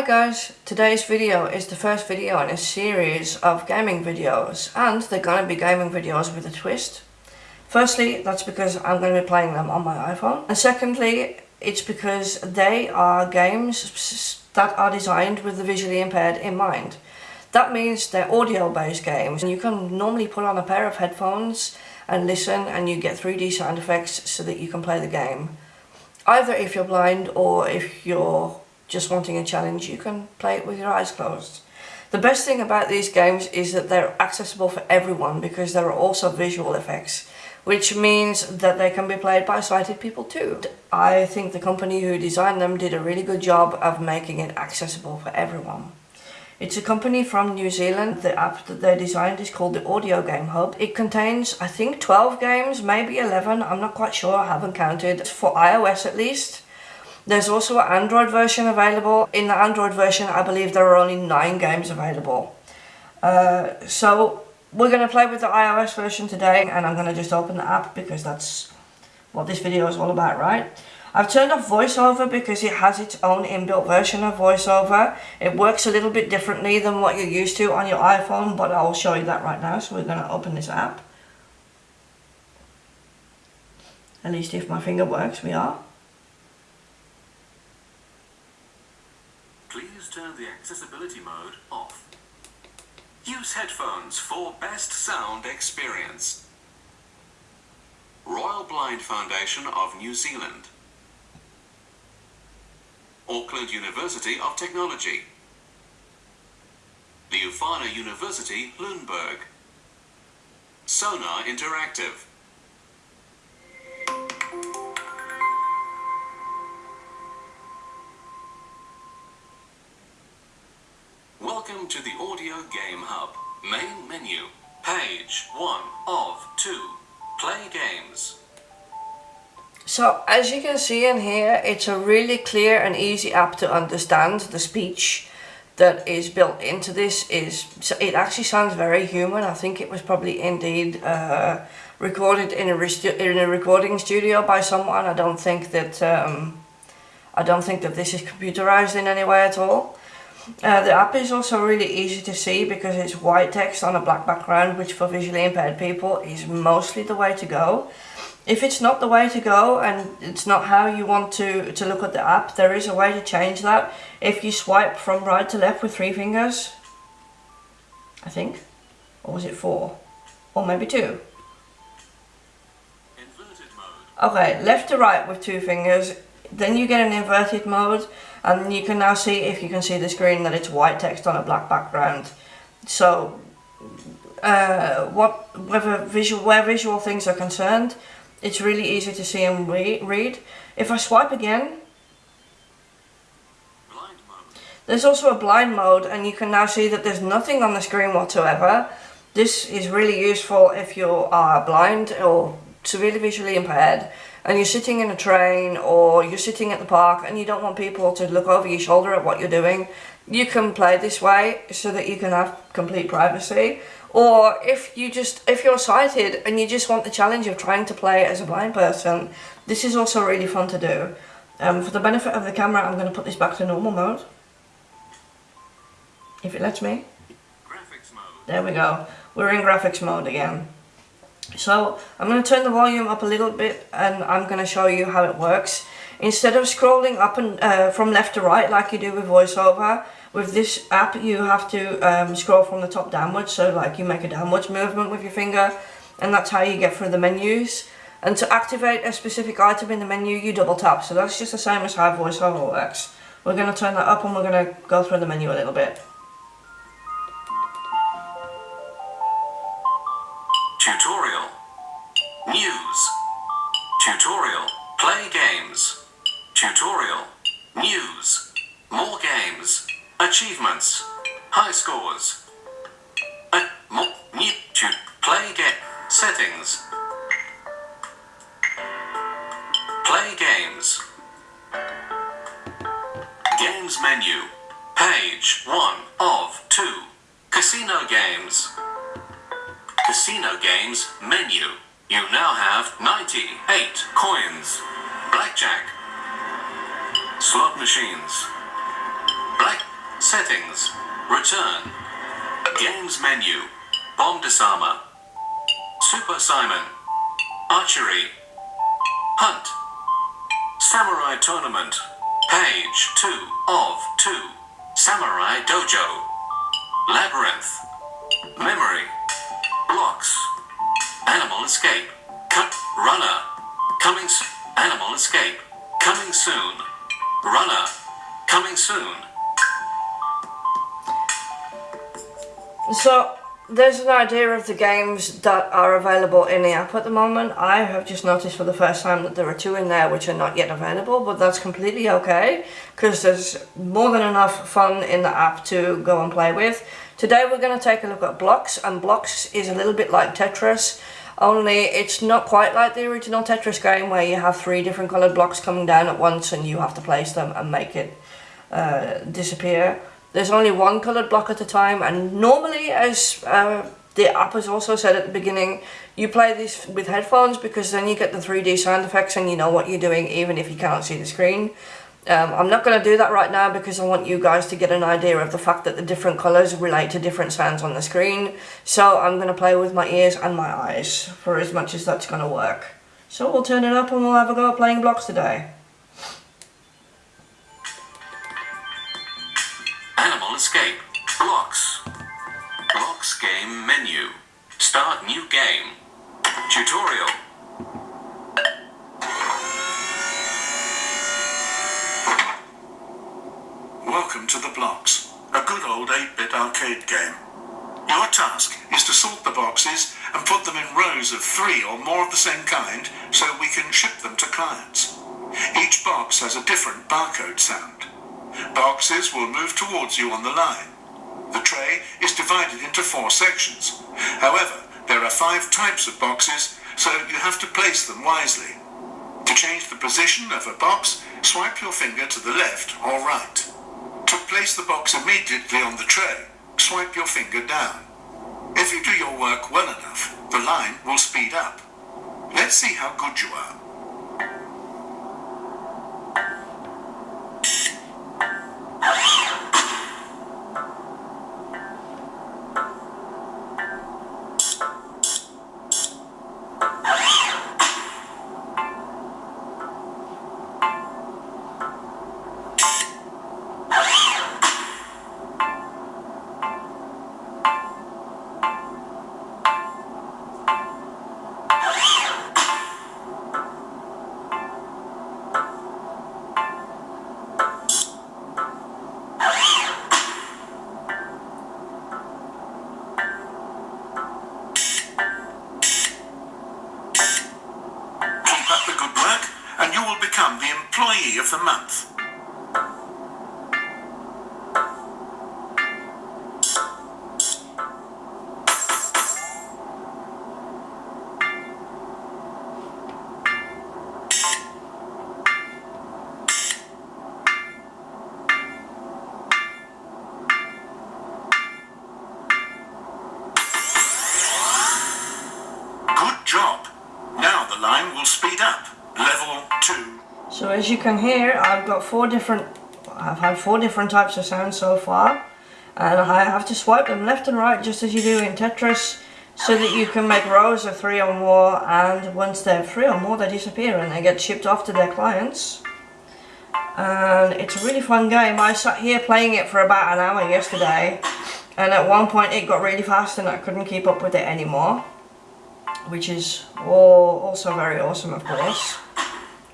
Hi guys, today's video is the first video in a series of gaming videos and they're going to be gaming videos with a twist. Firstly, that's because I'm going to be playing them on my iPhone and secondly, it's because they are games that are designed with the visually impaired in mind. That means they're audio based games and you can normally put on a pair of headphones and listen and you get 3D sound effects so that you can play the game. Either if you're blind or if you're just wanting a challenge, you can play it with your eyes closed. The best thing about these games is that they're accessible for everyone because there are also visual effects, which means that they can be played by sighted people too. I think the company who designed them did a really good job of making it accessible for everyone. It's a company from New Zealand. The app that they designed is called the Audio Game Hub. It contains, I think, 12 games, maybe 11. I'm not quite sure. I haven't counted. For iOS at least. There's also an Android version available. In the Android version, I believe there are only 9 games available. Uh, so, we're going to play with the iOS version today. And I'm going to just open the app because that's what this video is all about, right? I've turned off voiceover because it has its own inbuilt version of voiceover. It works a little bit differently than what you're used to on your iPhone, but I'll show you that right now. So we're going to open this app. At least if my finger works, we are. Please turn the accessibility mode off. Use headphones for best sound experience. Royal Blind Foundation of New Zealand. Auckland University of Technology, the Ufana University, Lundberg, Sonar Interactive. Welcome to the Audio Game Hub. Main menu. Page 1 of 2. Play games. So as you can see in here, it's a really clear and easy app to understand. The speech that is built into this is, it actually sounds very human. I think it was probably indeed uh, recorded in a, in a recording studio by someone. I don't think that, um, I don't think that this is computerized in any way at all. Uh, the app is also really easy to see because it's white text on a black background, which for visually impaired people is mostly the way to go. If it's not the way to go and it's not how you want to, to look at the app, there is a way to change that. If you swipe from right to left with three fingers, I think, or was it four? Or maybe two. Okay, left to right with two fingers, then you get an inverted mode and you can now see, if you can see the screen, that it's white text on a black background. So, uh, what, whether visual, where visual things are concerned, it's really easy to see and re read. If I swipe again, there's also a blind mode and you can now see that there's nothing on the screen whatsoever. This is really useful if you are blind or severely visually impaired and you're sitting in a train or you're sitting at the park and you don't want people to look over your shoulder at what you're doing. You can play this way so that you can have complete privacy or if you just, if you're sighted and you just want the challenge of trying to play as a blind person, this is also really fun to do. Um, for the benefit of the camera, I'm going to put this back to normal mode. If it lets me. There we go. We're in graphics mode again. So I'm going to turn the volume up a little bit and I'm going to show you how it works. Instead of scrolling up and uh, from left to right like you do with VoiceOver, with this app you have to um, scroll from the top downwards, so like you make a downwards movement with your finger and that's how you get through the menus. And to activate a specific item in the menu you double tap, so that's just the same as how VoiceOver works. We're going to turn that up and we're going to go through the menu a little bit. News Tutorial Play games Tutorial News More games Achievements. High scores. A more new play game settings. Play games. Games menu. Page 1 of 2. Casino games. Casino games menu. You now have 98 coins. Blackjack. Slot machines. Black Settings. Return. Games menu. Bomb disarmer. Super Simon. Archery. Hunt. Samurai Tournament. Page 2 of 2. Samurai Dojo. Labyrinth. Memory. Animal Escape. Cut. Runner. Coming. s- Animal Escape. Coming soon. Runner. Coming soon. So there's an idea of the games that are available in the app at the moment. I have just noticed for the first time that there are two in there which are not yet available, but that's completely okay because there's more than enough fun in the app to go and play with. Today we're going to take a look at Blocks, and Blocks is a little bit like Tetris, only it's not quite like the original Tetris game where you have three different coloured blocks coming down at once and you have to place them and make it uh, disappear. There's only one coloured block at a time, and normally, as uh, the app has also said at the beginning, you play this with headphones because then you get the 3D sound effects and you know what you're doing even if you can't see the screen. Um, I'm not going to do that right now because I want you guys to get an idea of the fact that the different colours relate to different sounds on the screen. So I'm going to play with my ears and my eyes for as much as that's going to work. So we'll turn it up and we'll have a go at playing blocks today. Animal Escape. Blocks. Blocks game menu. Start new game. Tutorial. Welcome to the blocks, a good old 8-bit arcade game. Your task is to sort the boxes and put them in rows of three or more of the same kind so we can ship them to clients. Each box has a different barcode sound. Boxes will move towards you on the line. The tray is divided into four sections. However, there are five types of boxes, so you have to place them wisely. To change the position of a box, swipe your finger to the left or right. Place the box immediately on the tray, swipe your finger down. If you do your work well enough, the line will speed up. Let's see how good you are. You can hear, I've got four different, I've had four different types of sounds so far. And I have to swipe them left and right just as you do in Tetris so that you can make rows of three or more and once they're three or more they disappear and they get shipped off to their clients. And it's a really fun game. I sat here playing it for about an hour yesterday and at one point it got really fast and I couldn't keep up with it anymore. Which is all, also very awesome of course.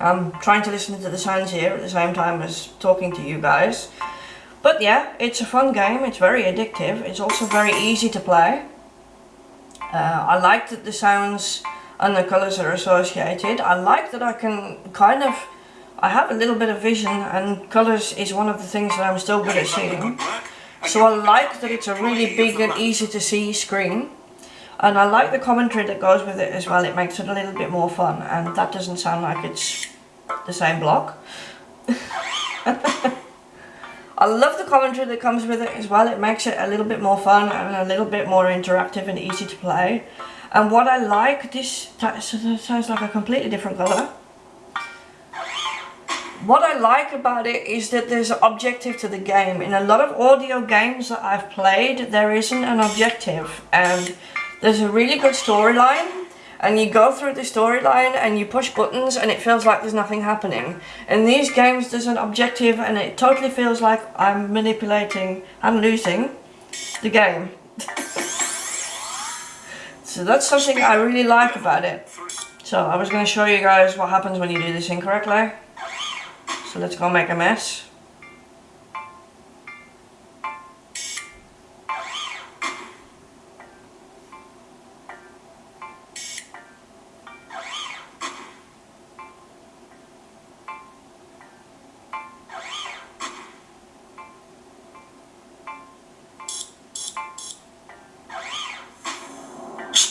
I'm trying to listen to the sounds here at the same time as talking to you guys. But yeah, it's a fun game, it's very addictive, it's also very easy to play. Uh, I like that the sounds and the colours are associated. I like that I can kind of, I have a little bit of vision and colours is one of the things that I'm still good at seeing. So I like that it's a really big and easy to see screen. And I like the commentary that goes with it as well, it makes it a little bit more fun and that doesn't sound like it's the same block. I love the commentary that comes with it as well, it makes it a little bit more fun and a little bit more interactive and easy to play. And what I like, this sounds like a completely different colour. what I like about it is that there's an objective to the game. In a lot of audio games that I've played, there isn't an objective. And there's a really good storyline and you go through the storyline and you push buttons and it feels like there's nothing happening. In these games there's an objective and it totally feels like I'm manipulating and losing the game. so that's something I really like about it. So I was going to show you guys what happens when you do this incorrectly. So let's go make a mess.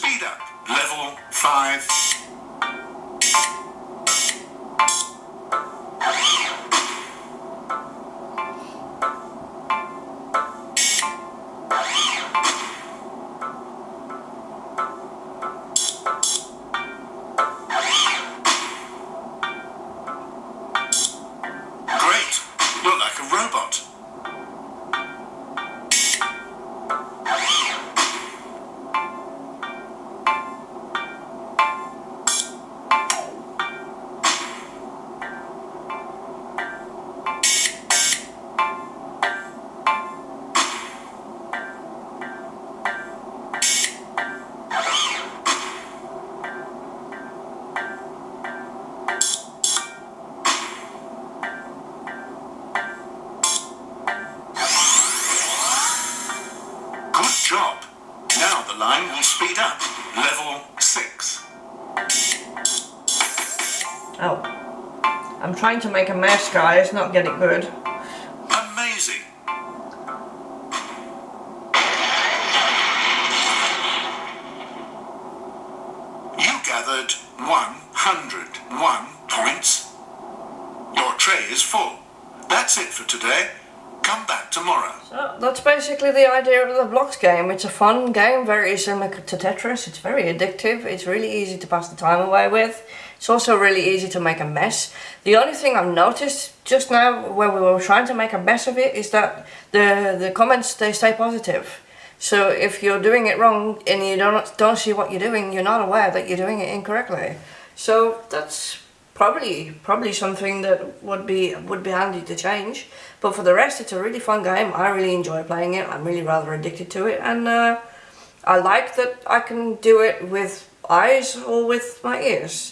Speed up. Level 5. The line will speed up. Level 6. Oh. I'm trying to make a mess guys, not get it good. Amazing. You gathered 101 points. Your tray is full. That's it for today. Come back tomorrow. So that's basically the idea of the blocks game. It's a fun game, very similar to Tetris. It's very addictive. It's really easy to pass the time away with. It's also really easy to make a mess. The only thing I've noticed just now when we were trying to make a mess of it is that the the comments they stay positive. So if you're doing it wrong and you don't don't see what you're doing, you're not aware that you're doing it incorrectly. So that's probably probably something that would be would be handy to change. But for the rest, it's a really fun game. I really enjoy playing it. I'm really rather addicted to it, and uh, I like that I can do it with eyes or with my ears.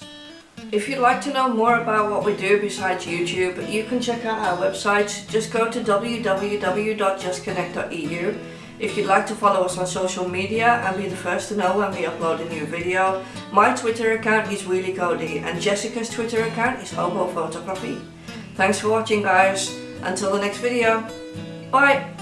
If you'd like to know more about what we do besides YouTube, you can check out our website. Just go to www.justconnect.eu. If you'd like to follow us on social media and be the first to know when we upload a new video, my Twitter account is Wheelie Cody and Jessica's Twitter account is Hobo Photography. Thanks for watching guys. Until the next video. Bye.